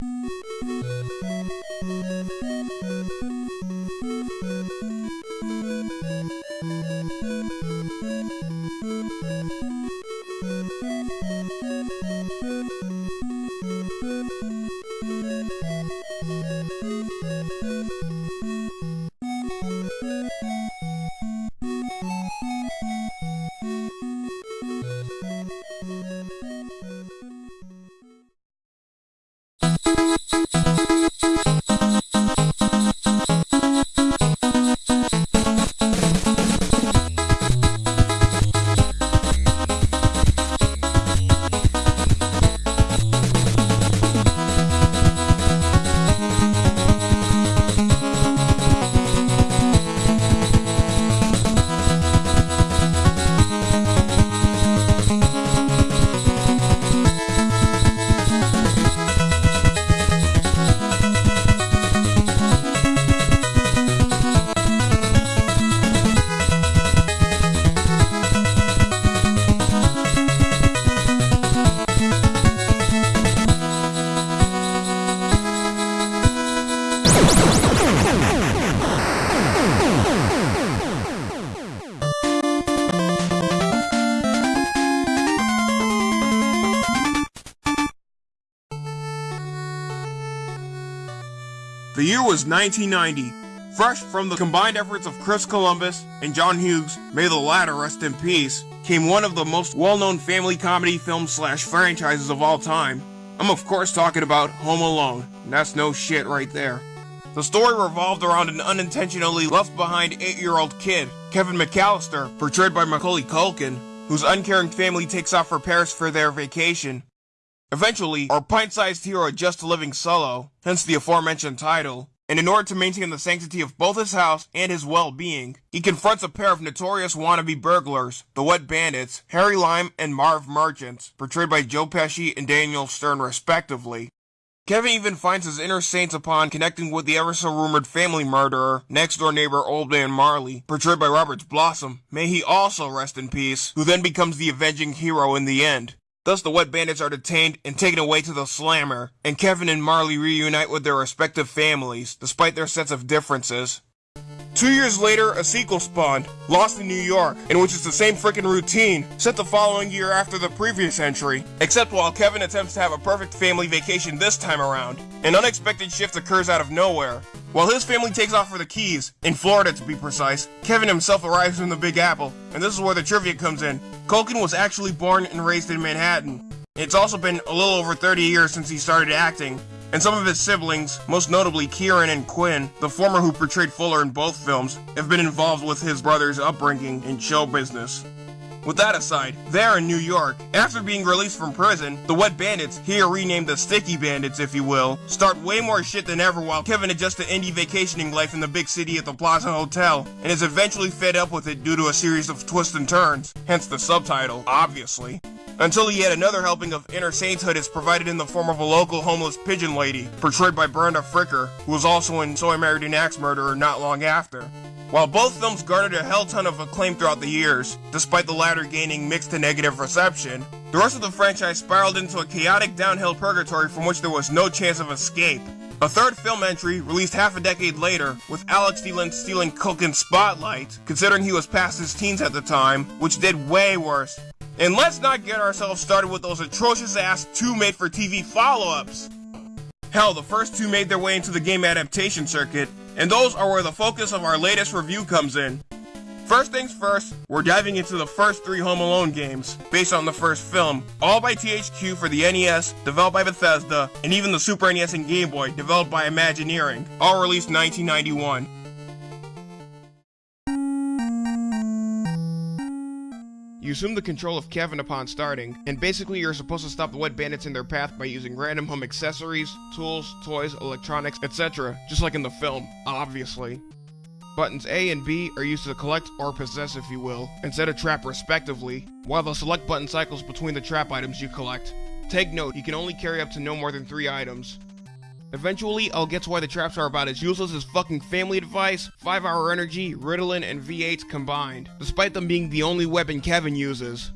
Thank you. The year was 1990. Fresh from the combined efforts of Chris Columbus and John Hughes, may the latter rest in peace, came one of the most well-known family comedy films slash franchises of all time. I'm of course talking about Home Alone, and that's no shit right there. The story revolved around an unintentionally left behind 8-year-old kid, Kevin McAllister, portrayed by Macaulay Culkin, whose uncaring family takes off for Paris for their vacation. Eventually, our pint-sized hero adjusts to living solo, hence the aforementioned title, and in order to maintain the sanctity of both his house and his well-being, he confronts a pair of notorious wannabe burglars, the Wet Bandits, Harry Lime and Marv Merchant, portrayed by Joe Pesci and Daniel Stern respectively. Kevin even finds his inner saints upon connecting with the ever-so-rumored family murderer, next-door neighbor Old Man Marley, portrayed by Robert Blossom, may he also rest in peace, who then becomes the avenging hero in the end. Thus, the Wet Bandits are detained and taken away to the Slammer, and Kevin and Marley reunite with their respective families, despite their sets of differences. Two years later, a sequel spawned, Lost in New York, in which it's the same freaking routine, set the following year after the previous entry, except while Kevin attempts to have a perfect family vacation this time around, an unexpected shift occurs out of nowhere. While his family takes off for the Keys, in Florida to be precise, Kevin himself arrives from the Big Apple, and this is where the trivia comes in. Culkin was actually born and raised in Manhattan. It's also been a little over 30 years since he started acting, and some of his siblings, most notably Kieran and Quinn, the former who portrayed Fuller in both films, have been involved with his brother's upbringing in show business. With that aside, there in New York, after being released from prison, the Wet Bandits, here renamed the Sticky Bandits if you will, start way more shit than ever while Kevin adjusts to indie vacationing life in the big city at the Plaza Hotel, and is eventually fed up with it due to a series of twists and turns, hence the subtitle, obviously. Until yet another helping of inner sainthood is provided in the form of a local homeless pigeon lady, portrayed by Brenda Fricker, who was also in So I Married an Axe Murderer not long after. While both films garnered a hell ton of acclaim throughout the years, despite the latter gaining mixed to negative reception, the rest of the franchise spiraled into a chaotic downhill purgatory from which there was no chance of escape. A third film entry, released half a decade later, with Alex D. Linz stealing Culkin's spotlight, considering he was past his teens at the time, which did way worse. And let's not get ourselves started with those atrocious ass two made for TV follow-ups. Hell, the first two made their way into the game adaptation circuit, and those are where the focus of our latest review comes in. First things first, we're diving into the first three Home Alone games, based on the first film, all by THQ for the NES, developed by Bethesda, and even the Super NES and Game Boy, developed by Imagineering, all released 1991. You assume the control of Kevin upon starting, and basically you're supposed to stop the Wet Bandits in their path by using random home accessories, tools, toys, electronics, etc., just like in the film, obviously. Buttons A and B are used to collect or possess if you will, and set a trap respectively, while the select button cycles between the trap items you collect. Take note, you can only carry up to no more than 3 items. Eventually, I'll get to why the traps are about as useless as fucking family advice, 5 hour energy, Ritalin, and V8s combined, despite them being the only weapon Kevin uses.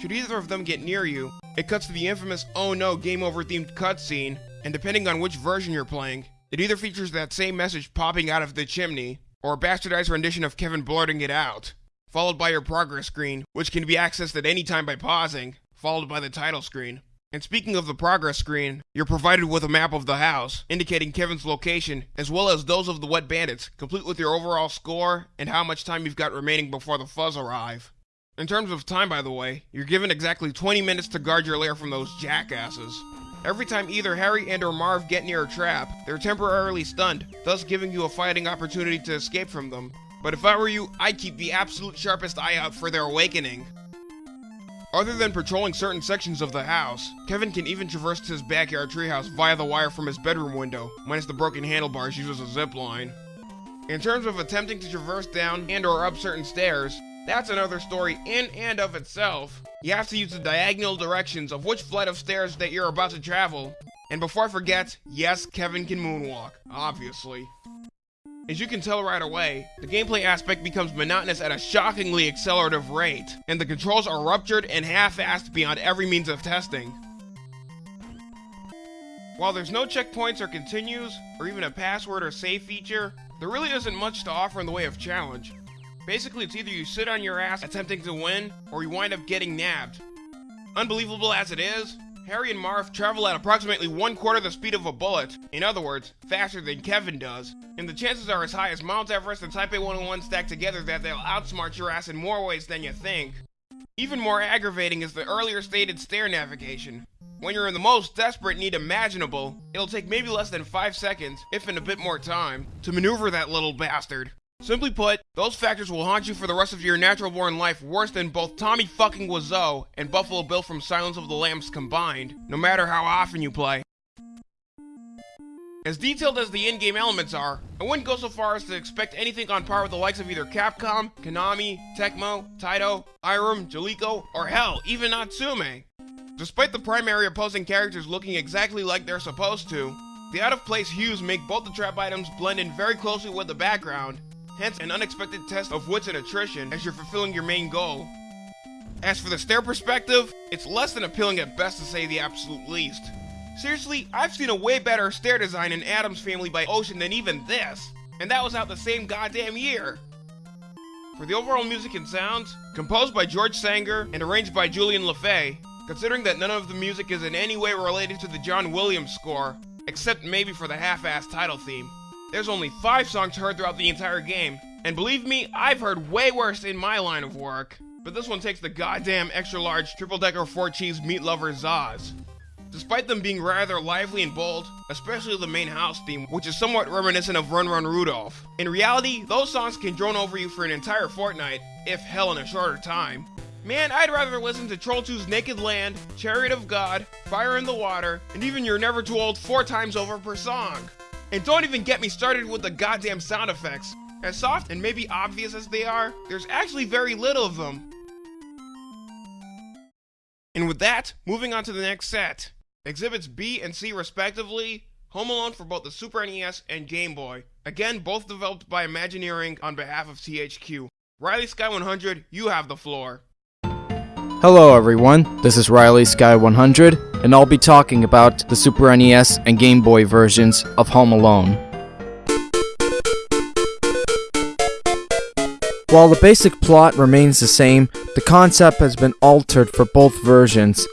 Should either of them get near you, it cuts to the infamous oh no game over themed cutscene, and depending on which version you're playing, it either features that same message popping out of the chimney, or a bastardized rendition of Kevin blurting it out, followed by your progress screen, which can be accessed at any time by pausing, followed by the title screen. And speaking of the progress screen, you're provided with a map of the house, indicating Kevin's location, as well as those of the Wet Bandits, complete with your overall score and how much time you've got remaining before the fuzz arrive. In terms of time, by the way, you're given exactly 20 minutes to guard your lair from those jackasses. Every time either Harry and or Marv get near a trap, they're temporarily stunned, thus giving you a fighting opportunity to escape from them. But if I were you, I'd keep the absolute sharpest eye out for their awakening. Other than patrolling certain sections of the house, Kevin can even traverse to his backyard treehouse via the wire from his bedroom window, minus the broken handlebars used as a zip line. In terms of attempting to traverse down and or up certain stairs, that's another story in and of itself. You have to use the diagonal directions of which flight of stairs that you're about to travel. And before I forget, yes, Kevin can moonwalk, obviously. As you can tell right away, the gameplay aspect becomes monotonous at a shockingly accelerative rate, and the controls are ruptured and half-assed beyond every means of testing. While there's no checkpoints or continues, or even a password or save feature, there really isn't much to offer in the way of challenge. Basically, it's either you sit on your ass attempting to win, or you wind up getting nabbed. Unbelievable as it is, Harry and Marv travel at approximately one quarter the speed of a bullet, in other words, faster than Kevin does, and the chances are as high as Mount Everest and Taipei 101 stacked together that they'll outsmart your ass in more ways than you think. Even more aggravating is the earlier stated stair navigation. When you're in the most desperate need imaginable, it'll take maybe less than 5 seconds, if in a bit more time, to maneuver that little bastard. Simply put, those factors will haunt you for the rest of your natural born life worse than both Tommy fucking Wiseau and Buffalo Bill from Silence of the Lambs combined, no matter how often you play. As detailed as the in-game elements are, I wouldn't go so far as to expect anything on par with the likes of either Capcom, Konami, Tecmo, Taito, Irem, Jaleco, or hell, even Natsume. Despite the primary opposing characters looking exactly like they're supposed to, the out-of-place hues make both the trap items blend in very closely with the background, hence an unexpected test of wits and attrition as you're fulfilling your main goal. As for the stair perspective, it's less than appealing at best to say the absolute least. Seriously, I've seen a way better stair design in Addams Family by Ocean than even this, and that was out the same goddamn year. For the overall music and sounds, composed by George Sanger and arranged by Julian LeFay, considering that none of the music is in any way related to the John Williams score, except maybe for the half-assed title theme, there's only five songs heard throughout the entire game, and believe me, I've heard way worse in my line of work. But this one takes the goddamn extra large triple decker four cheese meat lover Zaz. Despite them being rather lively and bold, especially the main house theme, which is somewhat reminiscent of Run Run Rudolph, in reality, those songs can drone over you for an entire fortnight, if hell in a shorter time. Man, I'd rather listen to Troll 2's Naked Land, Chariot of God, Fire in the Water, and even You're Never Too Old four times over per song. And don't even get me started with the goddamn sound effects. As soft and maybe obvious as they are, there's actually very little of them. And with that, moving on to the next set. Exhibits B and C respectively, Home Alone for both the Super NES and Game Boy. Again, both developed by Imagineering on behalf of THQ. Riley Sky 100, you have the floor. Hello everyone, this is Riley Sky 100, and I'll be talking about the Super NES and Game Boy versions of Home Alone. While the basic plot remains the same, the concept has been altered for both versions,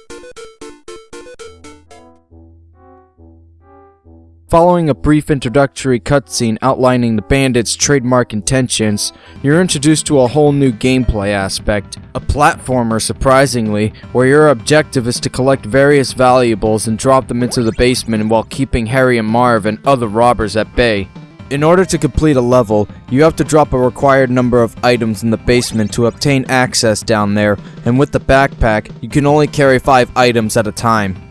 Following a brief introductory cutscene outlining the bandits' trademark intentions, you're introduced to a whole new gameplay aspect. A platformer, surprisingly, where your objective is to collect various valuables and drop them into the basement while keeping Harry and Marv and other robbers at bay. In order to complete a level, you have to drop a required number of items in the basement to obtain access down there, and with the backpack, you can only carry 5 items at a time.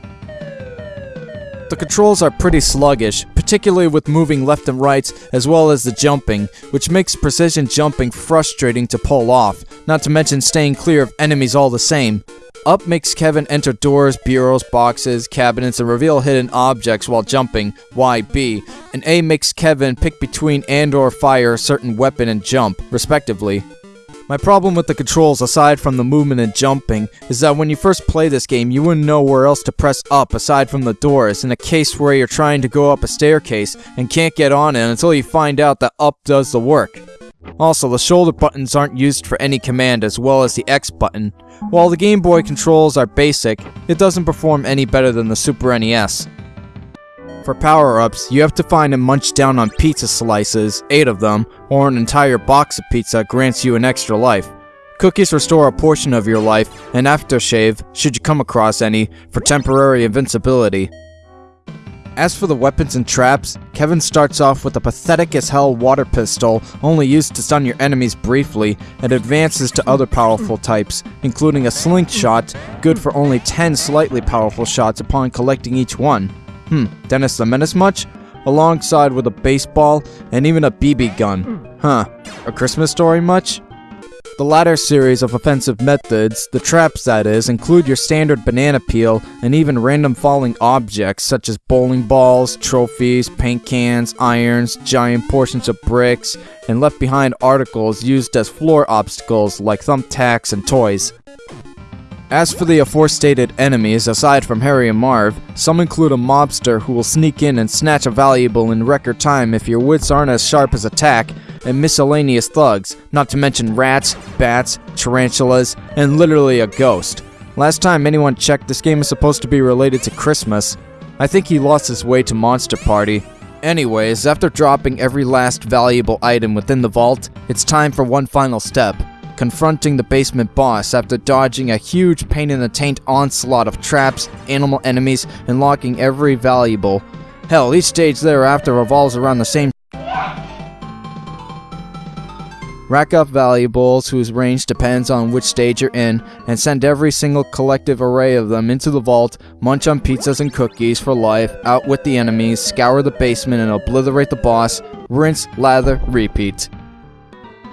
The controls are pretty sluggish, particularly with moving left and right, as well as the jumping, which makes precision jumping frustrating to pull off, not to mention staying clear of enemies all the same. Up makes Kevin enter doors, bureaus, boxes, cabinets, and reveal hidden objects while jumping, YB, and A makes Kevin pick between and or fire a certain weapon and jump, respectively. My problem with the controls, aside from the movement and jumping, is that when you first play this game, you wouldn't know where else to press up aside from the doors, in a case where you're trying to go up a staircase and can't get on it until you find out that up does the work. Also, the shoulder buttons aren't used for any command as well as the X button. While the Game Boy controls are basic, it doesn't perform any better than the Super NES. For power-ups, you have to find and munch down on pizza slices, 8 of them, or an entire box of pizza grants you an extra life. Cookies restore a portion of your life, and aftershave, should you come across any, for temporary invincibility. As for the weapons and traps, Kevin starts off with a pathetic as hell water pistol, only used to stun your enemies briefly, and advances to other powerful types, including a slingshot, good for only 10 slightly powerful shots upon collecting each one. Hmm, Dennis the Menace much? Alongside with a baseball and even a BB gun. Huh, a Christmas story much? The latter series of offensive methods, the traps that is, include your standard banana peel and even random falling objects such as bowling balls, trophies, paint cans, irons, giant portions of bricks, and left behind articles used as floor obstacles like thumbtacks and toys. As for the aforestated enemies, aside from Harry and Marv, some include a mobster who will sneak in and snatch a valuable in record time if your wits aren't as sharp as attack, and miscellaneous thugs, not to mention rats, bats, tarantulas, and literally a ghost. Last time anyone checked, this game is supposed to be related to Christmas. I think he lost his way to Monster Party. Anyways, after dropping every last valuable item within the vault, it's time for one final step confronting the basement boss after dodging a huge pain in the taint onslaught of traps, animal enemies, and locking every valuable. Hell, each stage thereafter revolves around the same Rack up valuables whose range depends on which stage you're in, and send every single collective array of them into the vault, munch on pizzas and cookies for life, outwit the enemies, scour the basement and obliterate the boss, rinse, lather, repeat.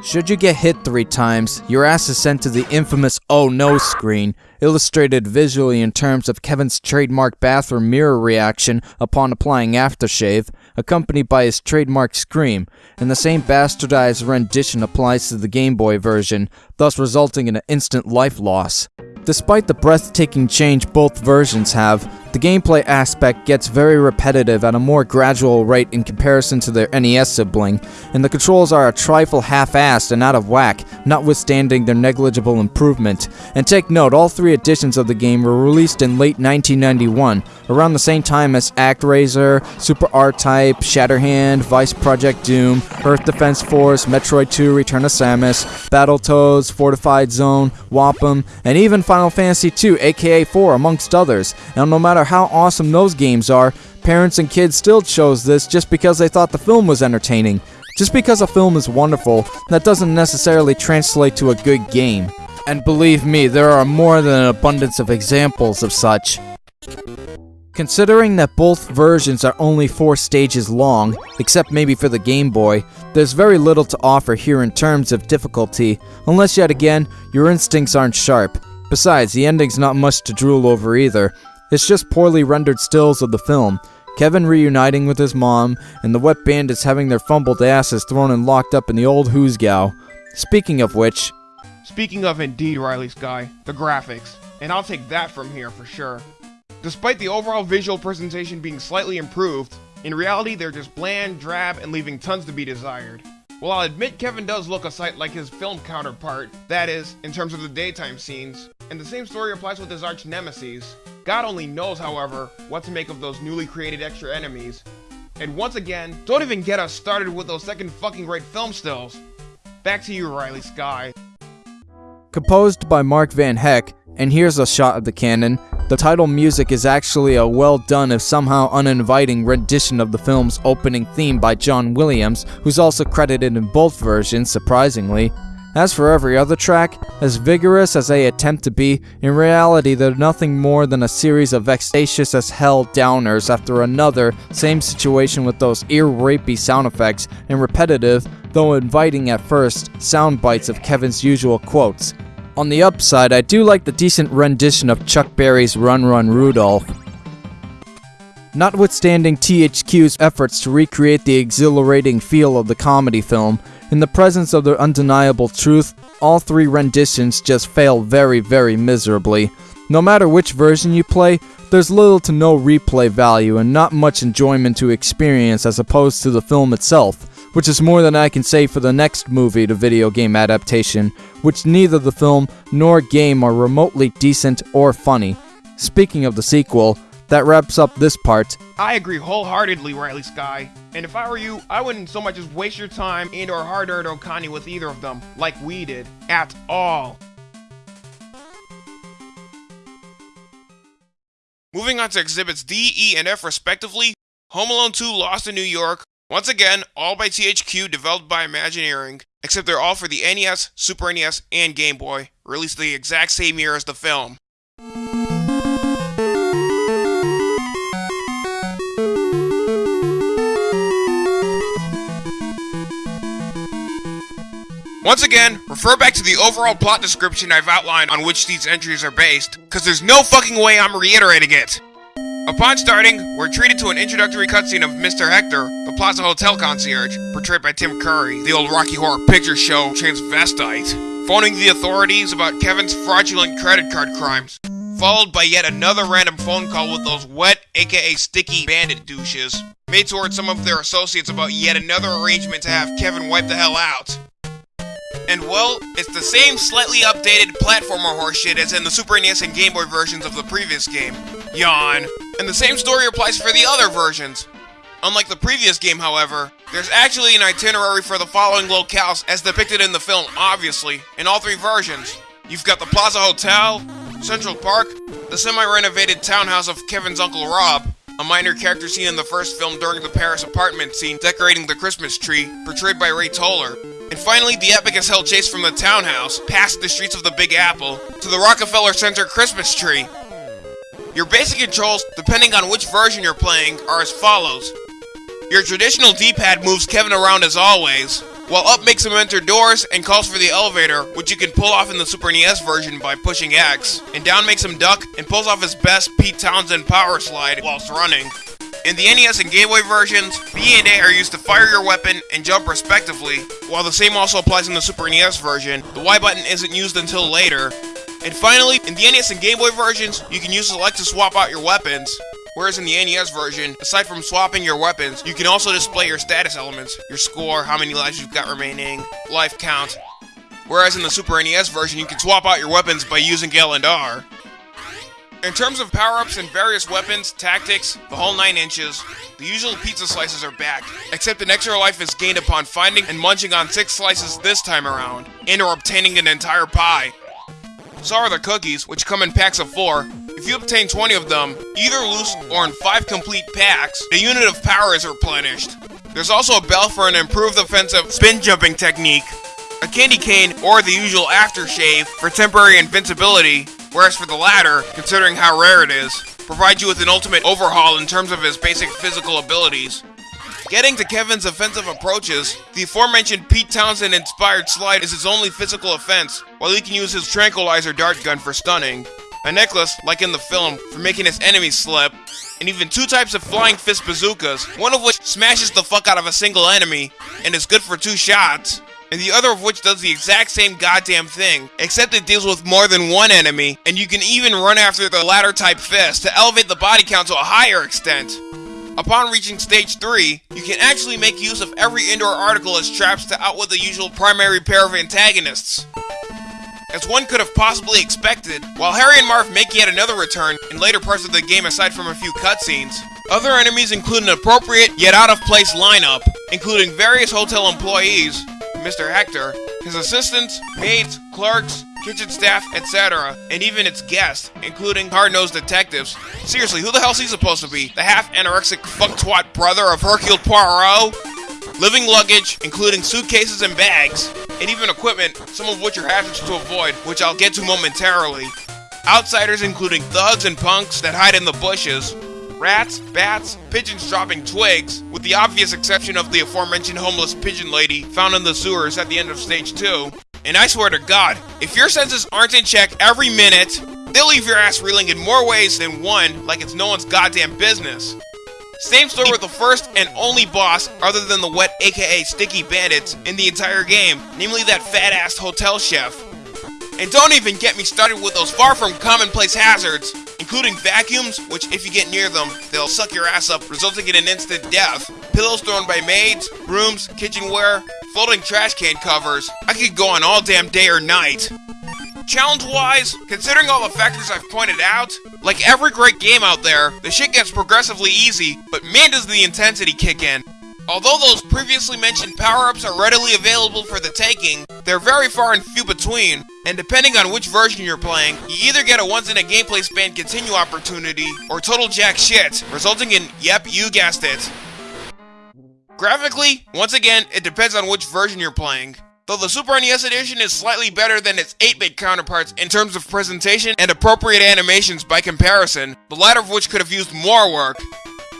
Should you get hit three times, your ass is sent to the infamous oh no screen, illustrated visually in terms of Kevin's trademark bathroom mirror reaction upon applying aftershave, accompanied by his trademark scream, and the same bastardized rendition applies to the Game Boy version, thus resulting in an instant life loss. Despite the breathtaking change both versions have, the gameplay aspect gets very repetitive at a more gradual rate in comparison to their NES sibling, and the controls are a trifle half-assed and out of whack, notwithstanding their negligible improvement. And take note, all three editions of the game were released in late 1991, around the same time as ActRaiser, Super R-Type, Shatterhand, Vice Project Doom, Earth Defense Force, Metroid 2 Return of Samus, Battletoads, Fortified Zone, Wampum, and even Final Fantasy II aka 4 amongst others. Now no matter how awesome those games are, parents and kids still chose this just because they thought the film was entertaining. Just because a film is wonderful, that doesn't necessarily translate to a good game. And believe me, there are more than an abundance of examples of such. Considering that both versions are only 4 stages long, except maybe for the Game Boy, there's very little to offer here in terms of difficulty, unless yet again, your instincts aren't sharp. Besides, the ending's not much to drool over either. It's just poorly rendered stills of the film. Kevin reuniting with his mom, and the wet bandits having their fumbled asses thrown and locked up in the old Hoosgow. Speaking of which... Speaking of indeed, Riley Sky, the graphics. And I'll take that from here for sure. Despite the overall visual presentation being slightly improved, in reality they're just bland, drab, and leaving tons to be desired. Well, I'll admit Kevin does look a sight like his film counterpart, that is, in terms of the daytime scenes, and the same story applies with his arch nemesis. God only knows, however, what to make of those newly created extra enemies. And once again, don't even get us started with those second fucking great film stills. Back to you, Riley Sky. Composed by Mark Van Hecke, and here's a shot of the cannon, the title music is actually a well done if somehow uninviting rendition of the film's opening theme by John Williams, who's also credited in both versions, surprisingly. As for every other track, as vigorous as they attempt to be, in reality they're nothing more than a series of vexatious as hell downers after another, same situation with those ear-rapey sound effects, and repetitive, though inviting at first, sound bites of Kevin's usual quotes. On the upside, I do like the decent rendition of Chuck Berry's Run Run Rudolph. Notwithstanding THQ's efforts to recreate the exhilarating feel of the comedy film, in the presence of the undeniable truth, all three renditions just fail very, very miserably. No matter which version you play, there's little to no replay value and not much enjoyment to experience as opposed to the film itself, which is more than I can say for the next movie to video game adaptation, which neither the film nor game are remotely decent or funny. Speaking of the sequel, that wraps up this part. I agree wholeheartedly, Riley Sky. And if I were you, I wouldn't so much as waste your time and or hard-earned Okani with either of them, like we did, at all. Moving on to exhibits D, E, and F respectively, Home Alone 2 Lost in New York, once again, all by THQ, developed by Imagineering, except they're all for the NES, Super NES, and Game Boy, released the exact same year as the film. Once again, refer back to the overall plot description I've outlined on which these entries are based, cause there's no fucking way I'm reiterating it! Upon starting, we're treated to an introductory cutscene of Mr. Hector, the Plaza Hotel concierge, portrayed by Tim Curry, the old Rocky Horror Picture Show transvestite, phoning the authorities about Kevin's fraudulent credit card crimes, followed by yet another random phone call with those wet, aka sticky bandit douches, made towards some of their associates about yet another arrangement to have Kevin wipe the hell out. And well, it's the same slightly updated platformer horseshit as in the Super NES and Game Boy versions of the previous game. Yawn. And the same story applies for the other versions. Unlike the previous game, however, there's actually an itinerary for the following locales as depicted in the film, obviously, in all three versions. You've got the Plaza Hotel, Central Park, the semi-renovated townhouse of Kevin's Uncle Rob, a minor character seen in the first film during the Paris apartment scene decorating the Christmas tree, portrayed by Ray Toler, and finally, the epic as hell chase from the townhouse, past the streets of the Big Apple, to the Rockefeller Center Christmas tree. Your basic controls, depending on which version you're playing, are as follows. Your traditional D-pad moves Kevin around as always, while up makes him enter doors and calls for the elevator, which you can pull off in the Super NES version by pushing X, and down makes him duck and pulls off his best Pete Townshend power slide whilst running. In the NES and Game Boy versions, B and A are used to fire your weapon and jump respectively, while the same also applies in the Super NES version, the Y button isn't used until later. And finally, in the NES and Game Boy versions, you can use select to swap out your weapons, whereas in the NES version, aside from swapping your weapons, you can also display your status elements, your score, how many lives you've got remaining, life count. Whereas in the Super NES version, you can swap out your weapons by using L and R. In terms of power-ups and various weapons, tactics, the whole 9 inches, the usual pizza slices are back, except an extra life is gained upon finding and munching on 6 slices this time around, and or obtaining an entire pie. So are the cookies, which come in packs of 4. If you obtain 20 of them, either loose or in 5 complete packs, a unit of power is replenished. There's also a bell for an improved offensive spin jumping technique, a candy cane, or the usual aftershave for temporary invincibility, whereas for the latter, considering how rare it is, provides you with an ultimate overhaul in terms of his basic physical abilities. Getting to Kevin's offensive approaches, the aforementioned Pete Townshend-inspired slide is his only physical offense, while he can use his tranquilizer dart gun for stunning, a necklace, like in the film, for making his enemies slip, and even two types of flying fist bazookas, one of which smashes the fuck out of a single enemy, and is good for two shots and the other of which does the exact same goddamn thing, except it deals with more than one enemy, and you can even run after the latter type fist to elevate the body count to a higher extent. Upon reaching stage 3, you can actually make use of every indoor article as traps to outwit the usual primary pair of antagonists. As one could have possibly expected, while Harry and Marv make yet another return in later parts of the game aside from a few cutscenes, other enemies include an appropriate yet out of place lineup, including various hotel employees, Mr. Hector, his assistants, maids, clerks, kitchen staff, etc., and even its guests, including hard-nosed detectives. Seriously, who the hell's he supposed to be? The half-anorexic fuck-twat brother of Hercule Poirot? Living luggage, including suitcases and bags, and even equipment, some of which are hazards to avoid, which I'll get to momentarily. Outsiders including thugs and punks that hide in the bushes, rats, bats, pigeons dropping twigs, with the obvious exception of the aforementioned homeless pigeon lady found in the sewers at the end of stage 2. And I swear to god, if your senses aren't in check every minute, they'll leave your ass reeling in more ways than one like it's no one's goddamn business. Same story with the first and only boss, other than the wet aka sticky bandits, in the entire game, namely that fat ass hotel chef. And don't even get me started with those far from commonplace hazards, including vacuums, which if you get near them, they'll suck your ass up, resulting in an instant death, pillows thrown by maids, brooms, kitchenware, floating trash can covers. I could go on all damn day or night. Challenge-wise, considering all the factors I've pointed out, like every great game out there, the shit gets progressively easy, but man does the intensity kick in. Although those previously mentioned power-ups are readily available for the taking, they're very far and few between, and depending on which version you're playing, you either get a once-in-a-gameplay span continue opportunity, or total jack shit, resulting in, yep, you guessed it. Graphically, once again, it depends on which version you're playing. Though the Super NES edition is slightly better than its 8-bit counterparts in terms of presentation and appropriate animations by comparison, the latter of which could have used more work.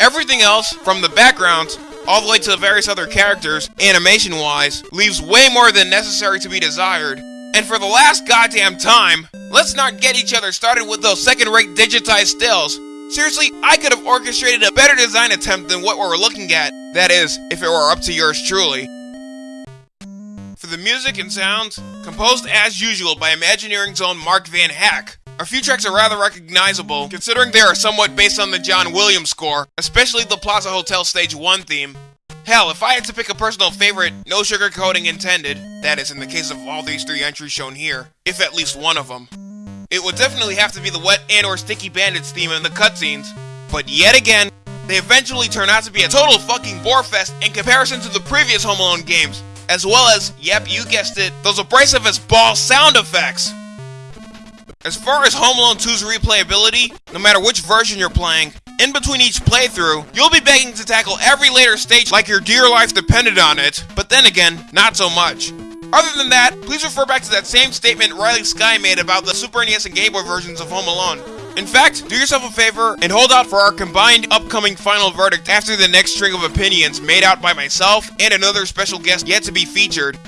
Everything else, from the backgrounds, all the way to the various other characters, animation-wise, leaves way more than necessary to be desired. And for the last goddamn time, let's not get each other started with those second-rate digitized stills. Seriously, I could have orchestrated a better design attempt than what we're looking at. That is, if it were up to yours truly. For the music and sounds, composed as usual by Imagineering's own Mark Van Hecke. A few tracks are rather recognizable, considering they are somewhat based on the John Williams score, especially the Plaza Hotel Stage 1 theme. Hell, if I had to pick a personal favorite, no sugarcoating intended, that is in the case of all these three entries shown here, if at least one of them. It would definitely have to be the Wet and or Sticky Bandits theme in the cutscenes, but yet again, they eventually turn out to be a total fucking borefest in comparison to the previous Home Alone games, as well as, yep, you guessed it, those abrasive as ball sound effects. As far as Home Alone 2's replayability, no matter which version you're playing, in between each playthrough, you'll be begging to tackle every later stage like your dear life depended on it, but then again, not so much. Other than that, please refer back to that same statement Riley Sky made about the Super NES and Game Boy versions of Home Alone. In fact, do yourself a favor and hold out for our combined upcoming final verdict after the next string of opinions made out by myself and another special guest yet to be featured.